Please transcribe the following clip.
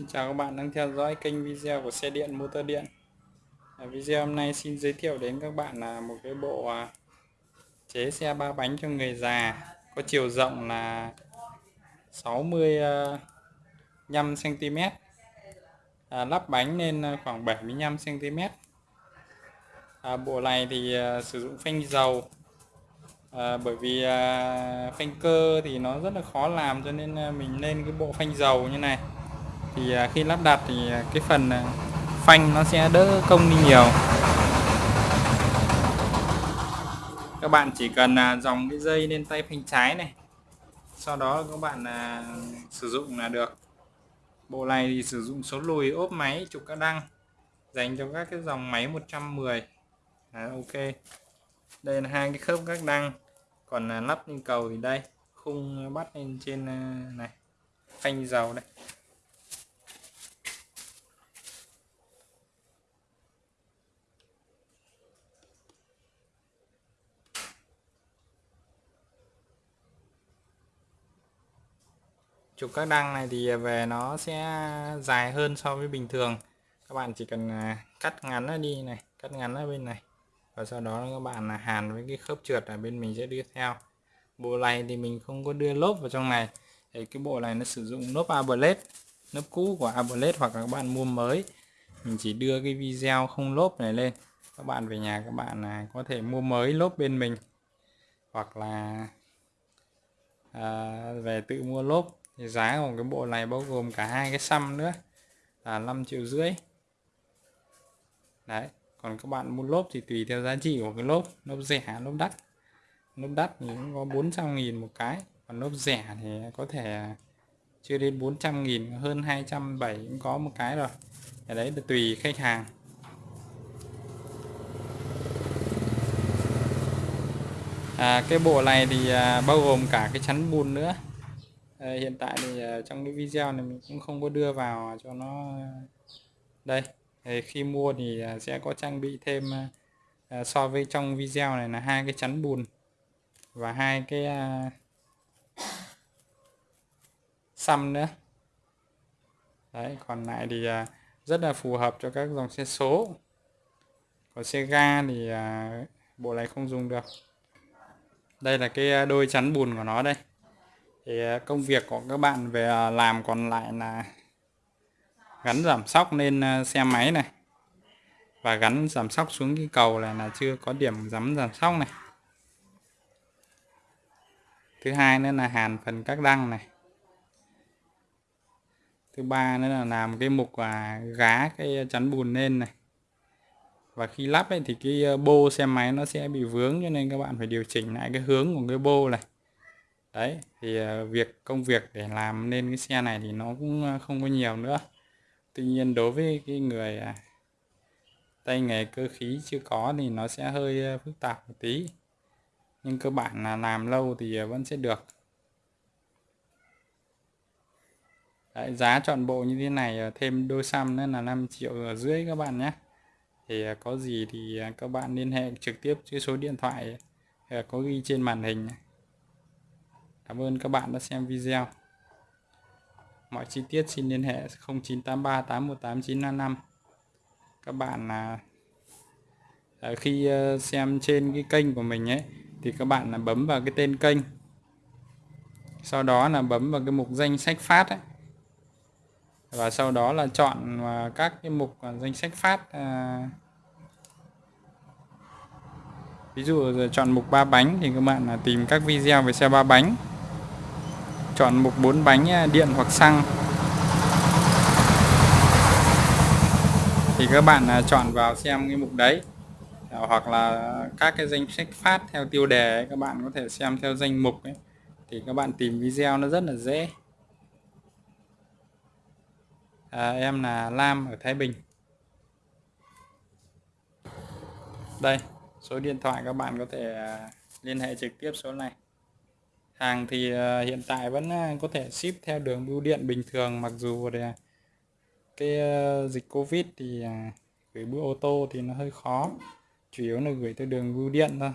Xin chào các bạn đang theo dõi kênh video của xe điện motor điện. À, Video hôm nay xin giới thiệu đến các bạn là một cái bộ à, chế xe ba bánh cho người già có chiều rộng là 65cm à, lắp bánh lên khoảng 75cm à, Bộ này thì à, sử dụng phanh dầu à, bởi vì à, phanh cơ thì nó rất là khó làm cho nên à, mình lên cái bộ phanh dầu như này thì à, khi lắp đặt thì à, cái phần à, phanh nó sẽ đỡ công đi nhiều. Các bạn chỉ cần dòng cái dây lên tay phanh trái này. Sau đó các bạn sử dụng là được. Bộ này thì sử dụng số lùi ốp máy trục các đăng dành cho các cái dòng máy 110 à, ok. Đây là hai cái khớp các đăng. Còn là lắp lên cầu thì đây khung bắt lên trên này phanh dầu đây. Chụp các đăng này thì về nó sẽ dài hơn so với bình thường. Các bạn chỉ cần à, cắt ngắn nó đi này cắt ngắn ở bên này và sau đó các bạn là hàn với cái khớp trượt ở bên mình sẽ đưa theo. Bộ này thì mình không có đưa lốp vào trong này. Thì cái bộ này nó sử dụng lốp ablet lớp cũ của ablet hoặc là các bạn mua mới. Mình chỉ đưa cái video không lốp này lên. Các bạn về nhà các bạn là có thể mua mới lốp bên mình. Hoặc là à, về tự mua lốp thì giá của cái bộ này bao gồm cả hai cái xăm nữa là 5 triệu rưỡi. Đấy còn các bạn mua lốp thì tùy theo giá trị của cái lốp. Lốp rẻ lốp đắt. Lốp đắt thì cũng có 400 nghìn một cái còn lốp rẻ thì có thể chưa đến 400 nghìn hơn 270 cũng có một cái rồi. Cái đấy là tùy khách hàng. À, cái bộ này thì à, bao gồm cả cái chắn bùn nữa. Ờ, hiện tại thì ờ, trong cái video này mình cũng không có đưa vào cho nó ờ, đây. Thì khi mua thì sẽ có trang bị thêm so với trong video này là hai cái chắn bùn và hai cái xăm nữa. Đấy, còn lại thì rất là phù hợp cho các dòng xe số. Còn xe ga thì bộ này không dùng được. Đây là cái đôi chắn bùn của nó đây thì à, công việc của các bạn về à, làm còn lại là gắn giảm sóc lên à, xe máy này. Và gắn giảm sóc xuống cái cầu này là chưa có điểm giảm giảm sóc này. Thứ hai nữa là hàn phần các đăng này. Thứ ba nữa là làm cái mục và gá cái chắn bùn lên này. Và khi lắp ấy, thì cái bô xe máy nó sẽ bị vướng cho nên các bạn phải điều chỉnh lại cái hướng của cái bô này đấy thì ờ, việc công việc để làm nên cái xe này thì nó cũng ờ, không có nhiều nữa. Tuy nhiên đối với cái người à, tay nghề cơ khí chưa có thì nó sẽ hơi ờ, phức tạp một tí. Nhưng cơ bản là làm lâu thì vẫn sẽ được. Đấy, giá chọn bộ như thế này thêm đôi xăm nữa là 5 triệu rưỡi các bạn nhé. Thì có gì thì các bạn liên hệ trực tiếp với số điện thoại có ghi trên màn hình. Cảm ơn các bạn đã xem video. Mọi chi tiết xin liên hệ 0983 818 955. Các bạn là à, khi ờ, xem trên cái kênh của mình ấy, thì các bạn là bấm vào cái tên kênh. Sau đó là bấm vào cái mục danh sách phát ấy. Và sau đó là chọn à, các cái mục à, danh sách phát ví dụ chọn mục ba bánh thì các bạn là tìm các video về xe ba bánh chọn mục 4 bánh à, điện hoặc xăng. Thì các bạn à, chọn vào xem cái mục đấy. À, hoặc là các cái danh sách phát theo tiêu đề ấy, các bạn có thể xem theo danh mục ấy. Thì các bạn tìm video nó rất là dễ. À, em là Lam ở Thái Bình. Đây số điện thoại các bạn có thể liên hệ trực tiếp số này hàng thì ờ, hiện tại vẫn ờ, có thể ship theo đường bưu điện bình thường. Mặc dù là cái ờ, dịch covid thì gửi bưu ô tô thì nó hơi khó. Chủ yếu là gửi theo đường bưu điện thôi.